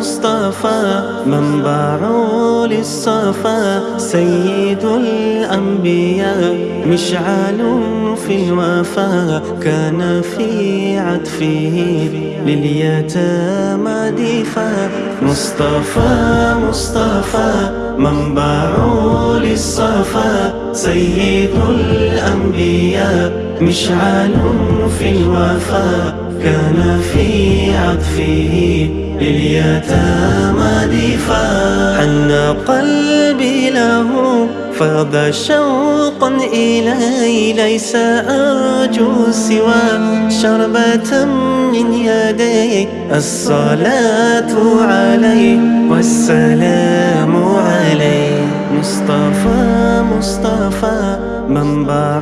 مصطفى منبع للصفا سيد الأنبياء مشعل في الوفا كان في عطفه لليتامى دفا. مصطفى مصطفى منبع للصفا سيد الأنبياء مشعل في الوفا. كان في عطفه لليتامى دفاع. حن قلبي له فاض شوقا إلي ليس أرجو سوى شربة من يدي. الصلاة عليه والسلام عليه مصطفى مصطفى منبع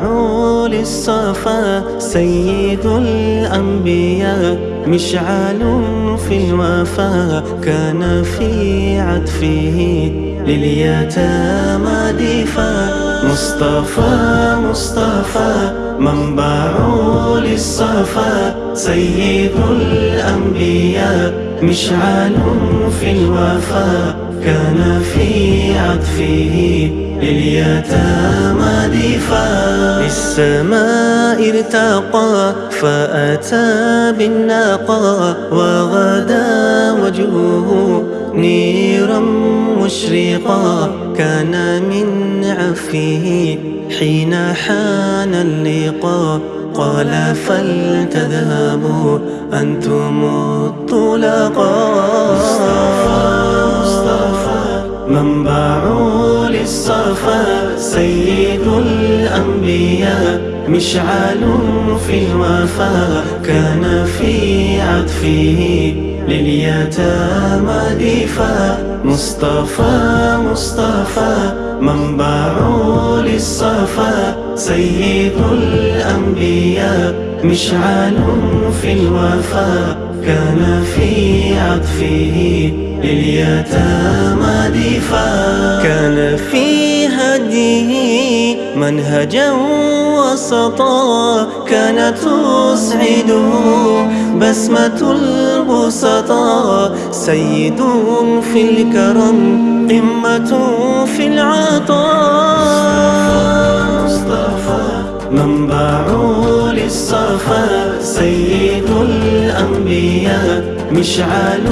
للصفا سيد الأنبياء مشعل في الوفا كان في عطفه لليتامى دفا. مصطفى مصطفى منبع للصفا سيد الأنبياء مشعل في الوفا. كان في عطفه لليتامى دفاع. للسماء ارتقى فأتى بالناقة وغدا وجهه نيرا مشرقا. كان من عفه حين حان اللقاء. قال فلتذهبوا أنتم الطلقاء. منبع للصفا سيد الأنبياء مشعل في الوفا كان في عطفه لليتامى دفا مصطفى مصطفى منبع للصفا سيد الأنبياء مشعل في الوفا. كان في عطفه لليتامى دفاع. كان في هديه منهجا وسطا. كانت تسعده بسمة البسطاء سيد في الكرم قمة في العطاء. الأنبياء مشعل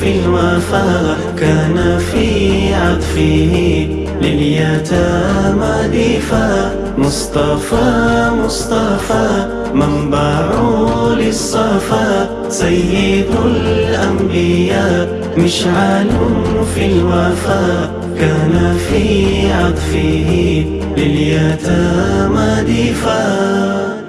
في الوفا كان في عطفه لليتامى دفا. مصطفى مصطفى منبع للصفا. سيد الأنبياء مشعل في الوفا كان في عطفه لليتامى دفاع